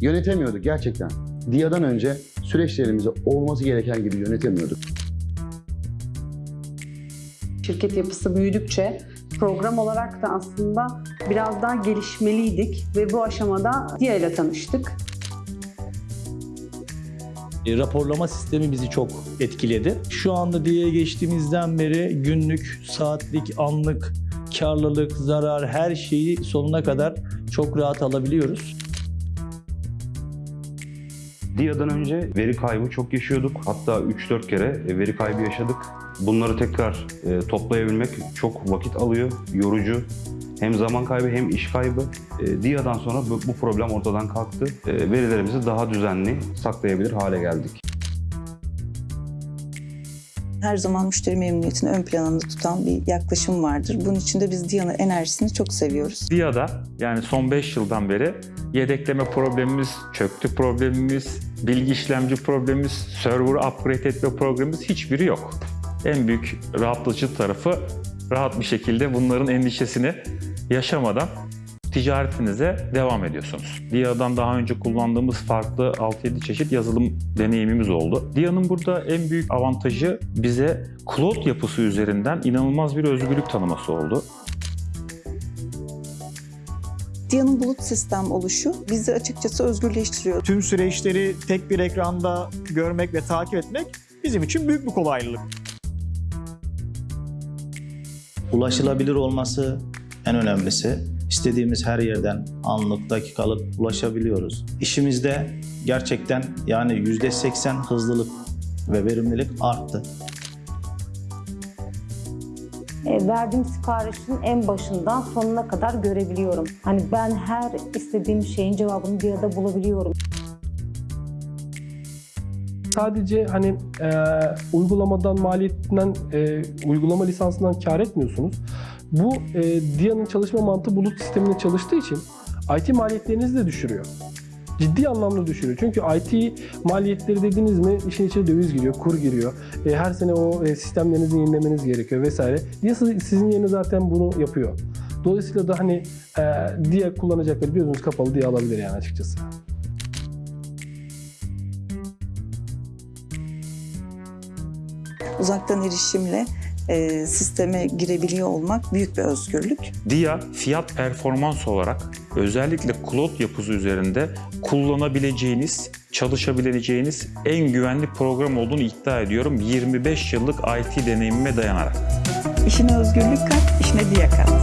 Yönetemiyorduk gerçekten. DIA'dan önce süreçlerimizi olması gereken gibi yönetemiyorduk. Şirket yapısı büyüdükçe program olarak da aslında biraz daha gelişmeliydik ve bu aşamada DIA ile tanıştık. E, raporlama sistemi bizi çok etkiledi. Şu anda diye geçtiğimizden beri günlük, saatlik, anlık, karlılık, zarar her şeyi sonuna kadar çok rahat alabiliyoruz. DIA'dan önce veri kaybı çok yaşıyorduk. Hatta 3-4 kere e, veri kaybı yaşadık. Bunları tekrar e, toplayabilmek çok vakit alıyor, yorucu. Hem zaman kaybı hem iş kaybı. E, DIA'dan sonra bu, problem ortadan kalktı. Verilerimizi daha düzenli saklayabilir hale geldik. Her zaman müşteri memnuniyetini ön planında tutan bir yaklaşım vardır. Bunun için de biz Diana enerjisini çok seviyoruz. DIA'da yani son 5 yıldan beri yedekleme problemimiz, çöktü problemimiz, bilgi işlemci problemimiz, server upgrade etme problemimiz hiçbiri yok. En büyük rahatlatıcı tarafı rahat bir şekilde bunların endişesini yaşamadan ticaretinize devam ediyorsunuz. DIA'dan daha önce kullandığımız farklı 6-7 çeşit yazılım deneyimimiz oldu. DIA'nın burada en büyük avantajı bize cloud yapısı üzerinden inanılmaz bir özgürlük tanıması oldu. Dia'nın bulut sistem oluşu bizi açıkçası özgürleştiriyor. Tüm süreçleri tek bir ekranda görmek ve takip etmek bizim için büyük bir kolaylık. ulaşılabilir olması en önemlisi. İstediğimiz her yerden anlık, dakikalık ulaşabiliyoruz. İşimizde gerçekten yani %80 hızlılık ve verimlilik arttı. E, verdiğim siparişin en başından sonuna kadar görebiliyorum. Hani ben her istediğim şeyin cevabını bir arada bulabiliyorum. Sadece hani e, uygulamadan maliyetinden, e, uygulama lisansından kar etmiyorsunuz. Bu e, DIA'nın çalışma mantığı bulut sisteminde çalıştığı için IT maliyetlerinizi de düşürüyor. Ciddi anlamda düşürüyor. Çünkü IT maliyetleri dediğiniz mi işin içine döviz giriyor, kur giriyor. E, her sene o e, sistemlerinizi yenilemeniz gerekiyor vesaire. DIA sizin yerine zaten bunu yapıyor. Dolayısıyla da hani e, DIA kullanacakları gözünüz kapalı DIA alabilir yani açıkçası. Uzaktan erişimle e, sisteme girebiliyor olmak büyük bir özgürlük. DIA fiyat performans olarak özellikle cloud yapısı üzerinde kullanabileceğiniz, çalışabileceğiniz en güvenli program olduğunu iddia ediyorum 25 yıllık IT deneyimime dayanarak. İşine özgürlük kat, işine Dia kat.